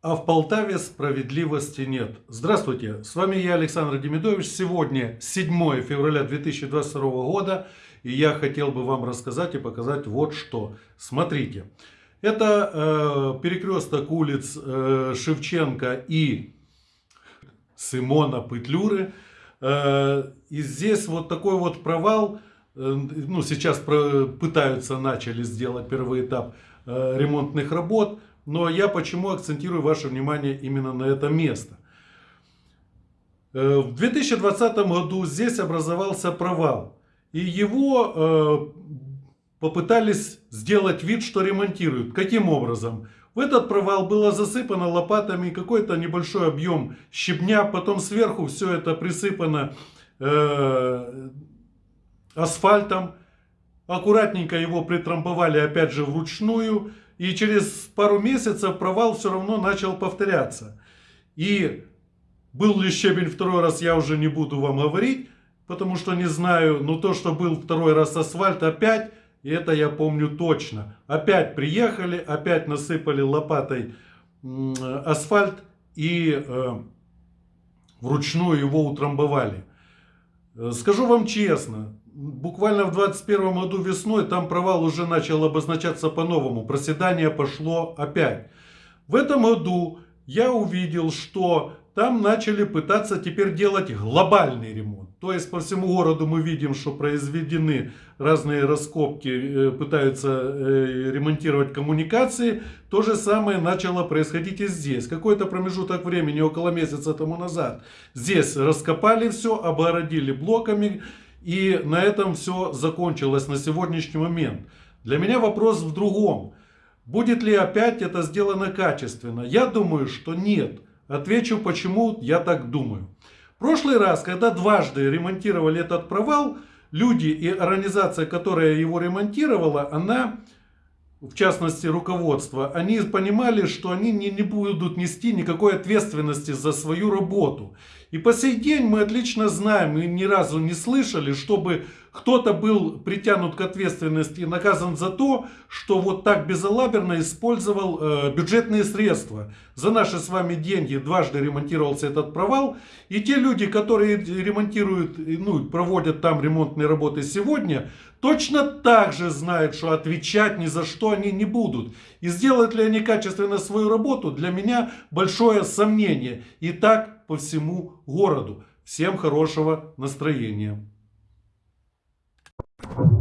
А в Полтаве справедливости нет. Здравствуйте, с вами я, Александр Демидович. Сегодня 7 февраля 2022 года, и я хотел бы вам рассказать и показать вот что. Смотрите, это э, перекресток улиц э, Шевченко и Симона Петлюры. Э, и здесь вот такой вот провал, э, ну сейчас про, пытаются, начали сделать первый этап э, ремонтных работ. Но я почему акцентирую ваше внимание именно на это место. Э, в 2020 году здесь образовался провал. И его э, попытались сделать вид, что ремонтируют. Каким образом? В этот провал было засыпано лопатами какой-то небольшой объем щебня. Потом сверху все это присыпано э, асфальтом. Аккуратненько его притрамбовали опять же вручную. И через пару месяцев провал все равно начал повторяться. И был ли щебень второй раз, я уже не буду вам говорить, потому что не знаю. Но то, что был второй раз асфальт опять, это я помню точно. Опять приехали, опять насыпали лопатой асфальт и э, вручную его утрамбовали. Э, скажу вам честно, буквально в 21 году весной там провал уже начал обозначаться по-новому. Проседание пошло опять. В этом году я увидел, что там начали пытаться теперь делать глобальный ремонт. То есть по всему городу мы видим, что произведены разные раскопки, э, пытаются э, ремонтировать коммуникации. То же самое начало происходить и здесь. Какой-то промежуток времени, около месяца тому назад, здесь раскопали все, обгородили блоками. И на этом все закончилось на сегодняшний момент. Для меня вопрос в другом. Будет ли опять это сделано качественно? Я думаю, что нет. Отвечу, почему я так думаю. В прошлый раз, когда дважды ремонтировали этот провал, люди и организация, которая его ремонтировала, она в частности руководство, они понимали, что они не, не будут нести никакой ответственности за свою работу. И по сей день мы отлично знаем и ни разу не слышали, чтобы кто-то был притянут к ответственности и наказан за то, что вот так безалаберно использовал э, бюджетные средства. За наши с вами деньги дважды ремонтировался этот провал. И те люди, которые ремонтируют, ну, проводят там ремонтные работы сегодня, точно так же знают, что отвечать ни за что они не будут. И сделают ли они качественно свою работу, для меня большое сомнение. И так по всему городу. Всем хорошего настроения. you.